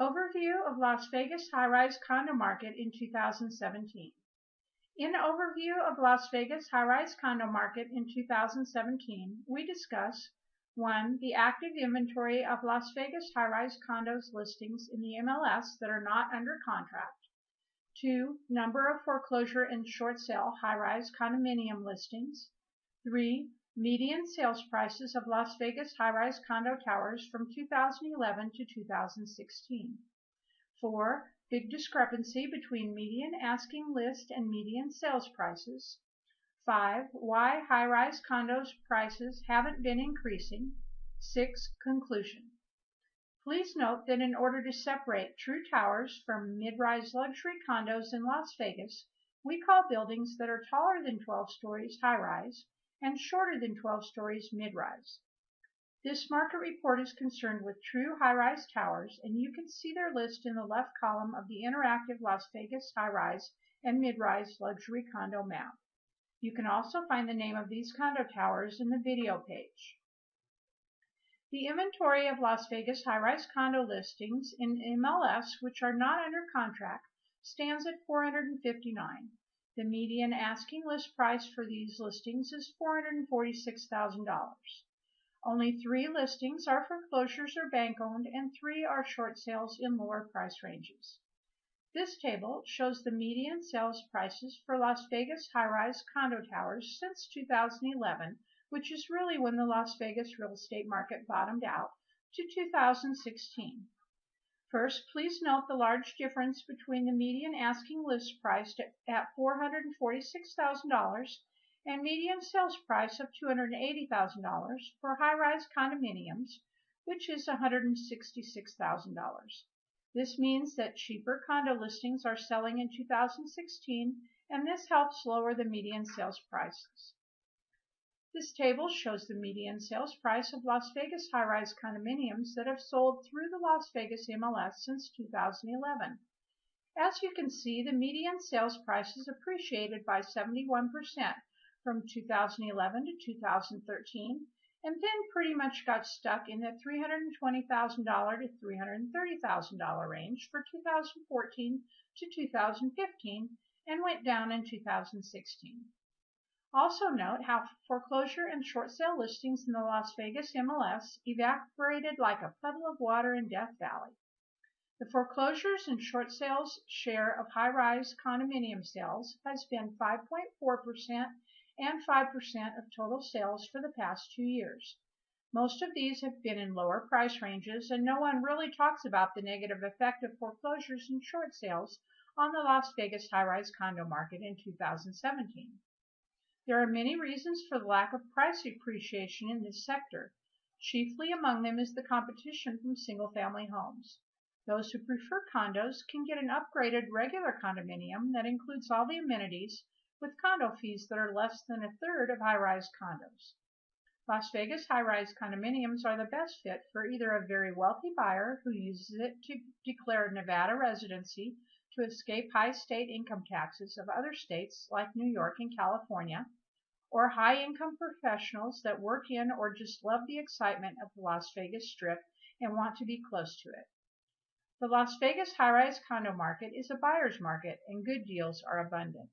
Overview of Las Vegas high-rise condo market in 2017. In Overview of Las Vegas high-rise condo market in 2017, we discuss 1. The active inventory of Las Vegas high-rise condos listings in the MLS that are not under contract. 2. Number of foreclosure and short sale high-rise condominium listings. 3 median sales prices of Las Vegas high-rise condo towers from 2011 to 2016. 4. Big discrepancy between median asking list and median sales prices. 5. Why high-rise condos prices haven't been increasing. 6. Conclusion. Please note that in order to separate true towers from mid-rise luxury condos in Las Vegas, we call buildings that are taller than 12 stories high-rise and shorter than 12 stories mid-rise. This market report is concerned with true high-rise towers, and you can see their list in the left column of the interactive Las Vegas high-rise and mid-rise luxury condo map. You can also find the name of these condo towers in the video page. The inventory of Las Vegas high-rise condo listings in MLS which are not under contract stands at 459. The median asking list price for these listings is $446,000. Only three listings are foreclosures or bank owned and three are short sales in lower price ranges. This table shows the median sales prices for Las Vegas high-rise condo towers since 2011, which is really when the Las Vegas real estate market bottomed out, to 2016. First, please note the large difference between the median asking list price at $446,000 and median sales price of $280,000 for high-rise condominiums, which is $166,000. This means that cheaper condo listings are selling in 2016, and this helps lower the median sales prices. This table shows the median sales price of Las Vegas high-rise condominiums that have sold through the Las Vegas MLS since 2011. As you can see, the median sales price has appreciated by 71% from 2011 to 2013 and then pretty much got stuck in the $320,000 to $330,000 range for 2014 to 2015 and went down in 2016. Also note how foreclosure and short sale listings in the Las Vegas MLS evaporated like a puddle of water in Death Valley. The foreclosures and short sales share of high-rise condominium sales has been 5.4% and 5% of total sales for the past two years. Most of these have been in lower price ranges, and no one really talks about the negative effect of foreclosures and short sales on the Las Vegas high-rise condo market in 2017. There are many reasons for the lack of price appreciation in this sector. Chiefly among them is the competition from single-family homes. Those who prefer condos can get an upgraded regular condominium that includes all the amenities with condo fees that are less than a third of high-rise condos. Las Vegas high-rise condominiums are the best fit for either a very wealthy buyer who uses it to declare Nevada residency to escape high state income taxes of other states like New York and California, or high-income professionals that work in or just love the excitement of the Las Vegas Strip and want to be close to it. The Las Vegas high-rise condo market is a buyer's market and good deals are abundant.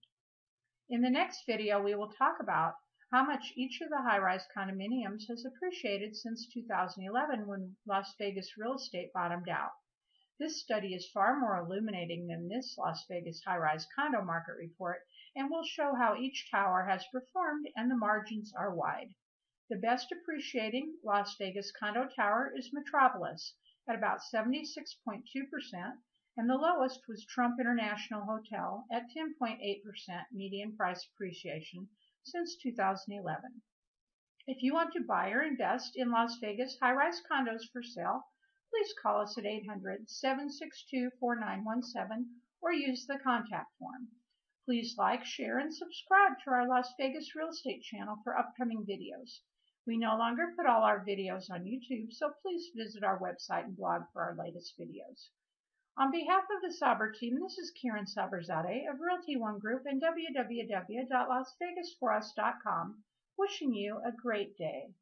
In the next video, we will talk about how much each of the high-rise condominiums has appreciated since 2011 when Las Vegas real estate bottomed out. This study is far more illuminating than this Las Vegas high-rise condo market report and will show how each tower has performed and the margins are wide. The best appreciating Las Vegas condo tower is Metropolis at about 76.2% and the lowest was Trump International Hotel at 10.8% median price appreciation since 2011. If you want to buy or invest in Las Vegas high-rise condos for sale, please call us at 800-762-4917 or use the contact form. Please like, share, and subscribe to our Las Vegas Real Estate channel for upcoming videos. We no longer put all our videos on YouTube, so please visit our website and blog for our latest videos. On behalf of the Saber team, this is Karen Saberzadeh of Realty One Group and www.lasvegasforus.com, wishing you a great day.